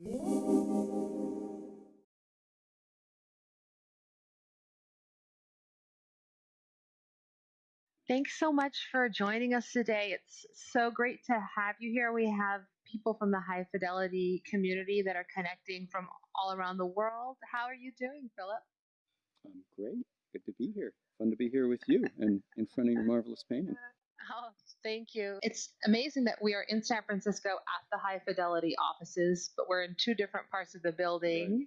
Thanks so much for joining us today. It's so great to have you here. We have people from the high fidelity community that are connecting from all around the world. How are you doing, Philip? I'm great. Good to be here. Fun to be here with you and in front of your marvelous painting. Oh, thank you. It's amazing that we are in San Francisco at the high fidelity offices, but we're in two different parts of the building.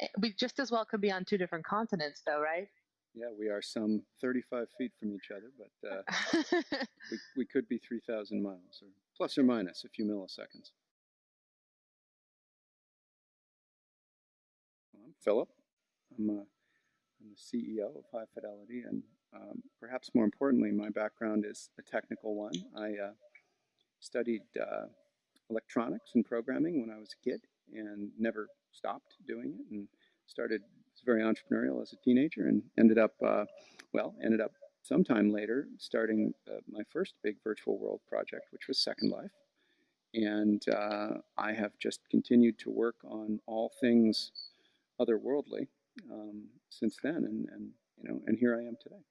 Right. We just as well could be on two different continents, though, right? Yeah, we are some 35 feet from each other, but uh, we, we could be 3,000 miles, or plus or minus a few milliseconds. I'm Philip. I'm, a, I'm the CEO of High Fidelity, and um, perhaps more importantly, my background is a technical one. I uh, studied uh, electronics and programming when I was a kid and never stopped doing it and started very entrepreneurial as a teenager and ended up, uh, well, ended up sometime later starting uh, my first big virtual world project, which was Second Life. And uh, I have just continued to work on all things otherworldly um, since then, and, and you know, and here I am today.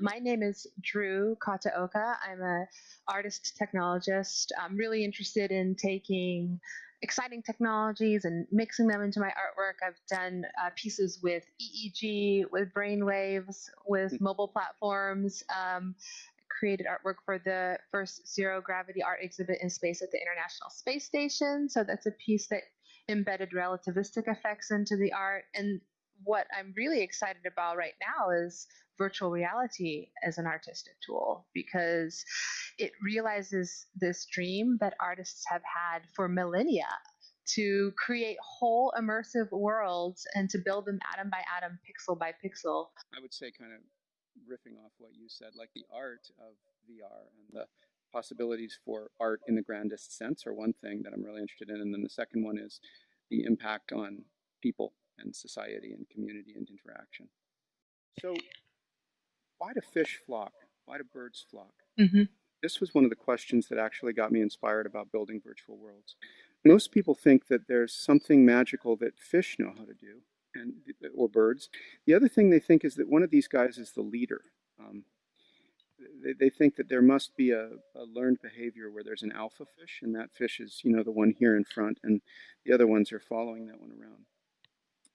My name is Drew Kataoka. I'm a artist technologist. I'm really interested in taking exciting technologies and mixing them into my artwork. I've done uh, pieces with EEG, with brainwaves, with mm-hmm. mobile platforms. Um, created artwork for the first zero gravity art exhibit in space at the International Space Station. So that's a piece that embedded relativistic effects into the art. And what I'm really excited about right now is virtual reality as an artistic tool because it realizes this dream that artists have had for millennia to create whole immersive worlds and to build them atom by atom, pixel by pixel. I would say, kind of riffing off what you said, like the art of VR and the possibilities for art in the grandest sense are one thing that I'm really interested in. And then the second one is the impact on people and society and community and interaction. So why do fish flock? Why do birds flock? Mm-hmm. This was one of the questions that actually got me inspired about building virtual worlds. Most people think that there's something magical that fish know how to do, and or birds. The other thing they think is that one of these guys is the leader. Um, they, they think that there must be a, a, learned behavior where there's an alpha fish, and that fish is, you know, the one here in front, and the other ones are following that one around.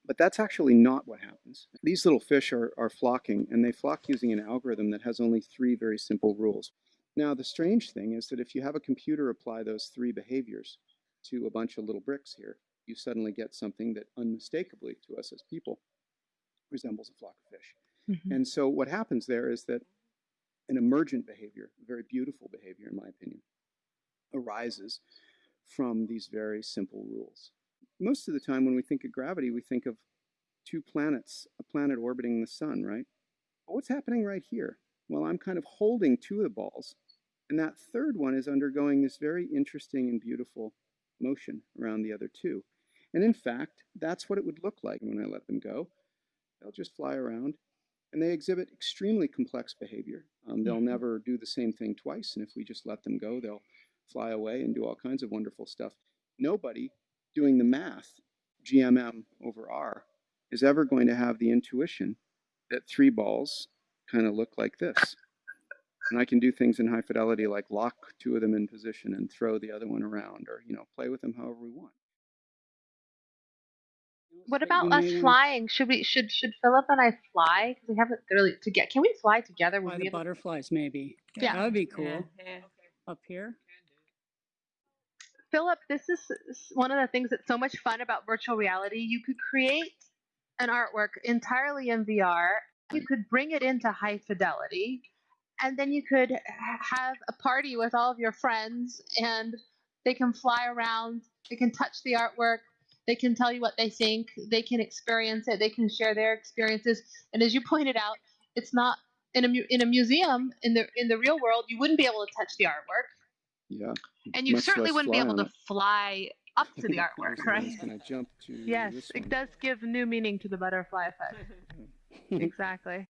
But that's actually not what happens. These little fish are, are flocking, and they flock using an algorithm that has only three very simple rules. Now, the strange thing is that if you have a computer apply those three behaviors to a bunch of little bricks here, you suddenly get something that unmistakably to us as people resembles a flock of fish. Mm-hmm. And so what happens there is that an emergent behavior, a very beautiful behavior in my opinion, arises from these very simple rules most of the time when we think of gravity, we think of two planets, a planet orbiting the sun, right? But what's happening right here? Well, I'm kind of holding two of the balls, and that third one is undergoing this very interesting and beautiful motion around the other two. And in fact, that's what it would look like when I let them go. They'll just fly around, and they exhibit extremely complex behavior. Um, they'll mm-hmm. never do the same thing twice, and if we just let them go, they'll fly away and do all kinds of wonderful stuff. Nobody doing the math, GMM over R, is ever going to have the intuition that three balls kind of look like this. And I can do things in high fidelity like lock two of them in position and throw the other one around or, you know, play with them however we want. What about us flying? Should we should should Philip and I fly? Because we haven't really to get. Can we fly together? Fly the butterflies, maybe. Yeah, that would be cool. Yeah. Yeah. Up here. Philip, this is one of the things that's so much fun about virtual reality. You could create an artwork entirely in VR. You could bring it into high fidelity, and then you could have a party with all of your friends, and they can fly around. They can touch the artwork. They can tell you what they think. They can experience it. They can share their experiences. And as you pointed out, it's not in a in a museum in the in the real world. You wouldn't be able to touch the artwork yeah. And you certainly wouldn't be able to fly up to the artwork, right? Can I jump to yes, it does give new meaning to the butterfly effect. exactly.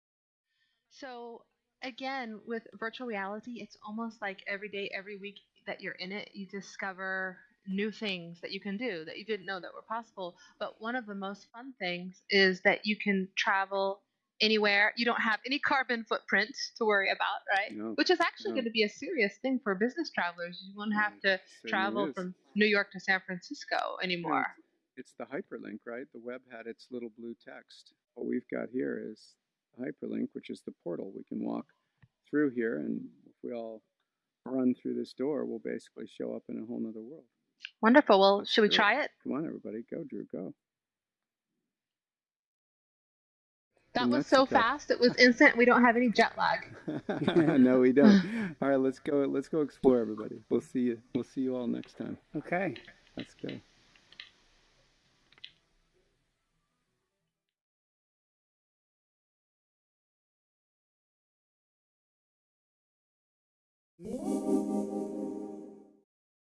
So again, with virtual reality, it's almost like every day, every week, that you're in it, you discover new things that you can do that you didn't know that were possible. But one of the most fun things is that you can travel anywhere. You don't have any carbon footprint to worry about, right? No, Which is actually no. going to be a serious thing for business travelers. You won't have Mm, to travel is. from New York to San Francisco anymore. It's the hyperlink, right? The web had its little blue text. What we've got here is the hyperlink, which is the portal. We can walk through here, and if we all run through this door, we'll basically show up in a whole nother world. Wonderful. Well, Let's should we do it. try it? Come on, everybody, go, Drew, go. That was so fast. It was instant. We don't have any jet lag. no, we don't. All right, let's go. Let's go explore, everybody. We'll see you. We'll see you all next time. Okay. Let's go. Thank